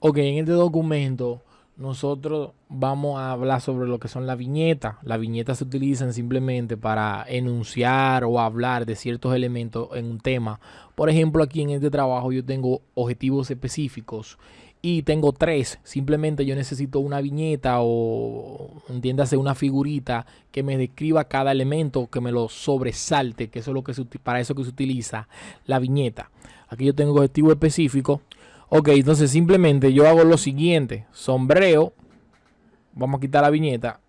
Ok, en este documento nosotros vamos a hablar sobre lo que son las viñetas. Las viñetas se utilizan simplemente para enunciar o hablar de ciertos elementos en un tema. Por ejemplo, aquí en este trabajo yo tengo objetivos específicos y tengo tres. Simplemente yo necesito una viñeta o entiéndase una figurita que me describa cada elemento, que me lo sobresalte, que eso es lo que se, para eso que se utiliza la viñeta. Aquí yo tengo objetivo específico. Ok, entonces simplemente yo hago lo siguiente. Sombreo. Vamos a quitar la viñeta.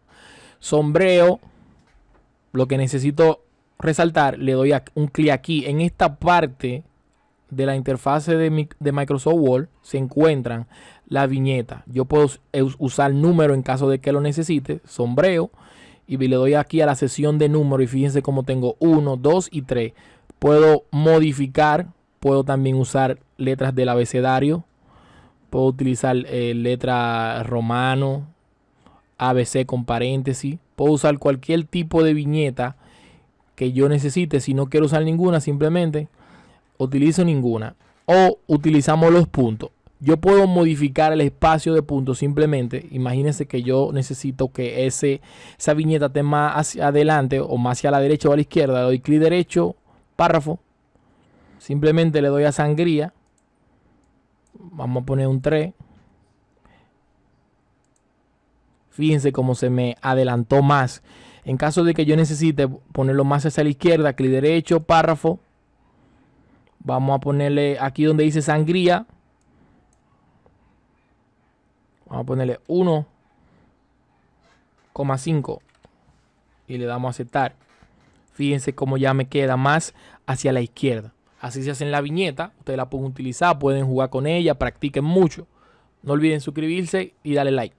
Sombreo. Lo que necesito resaltar, le doy un clic aquí. En esta parte de la interfase de, Microsoft Word se encuentran la viñeta. Yo puedo usar número en caso de que lo necesite. Sombreo. Y le doy aquí a la sesión de número. Y fíjense cómo tengo 1, 2 y 3. Puedo modificar Puedo también usar letras del abecedario. Puedo utilizar eh, letra romano, ABC con paréntesis. Puedo usar cualquier tipo de viñeta que yo necesite. Si no quiero usar ninguna, simplemente utilizo ninguna. O utilizamos los puntos. Yo puedo modificar el espacio de puntos simplemente. Imagínense que yo necesito que ese, esa viñeta esté más hacia adelante o más hacia la derecha o a la izquierda. Le doy clic derecho, párrafo, Simplemente le doy a sangría. Vamos a poner un 3. Fíjense cómo se me adelantó más. En caso de que yo necesite ponerlo más hacia la izquierda, clic derecho, párrafo. Vamos a ponerle aquí donde dice sangría. Vamos a ponerle 1,5 y le damos a aceptar. Fíjense cómo ya me queda más hacia la izquierda. Así se hace en la viñeta. Ustedes la pueden utilizar, pueden jugar con ella, practiquen mucho. No olviden suscribirse y darle like.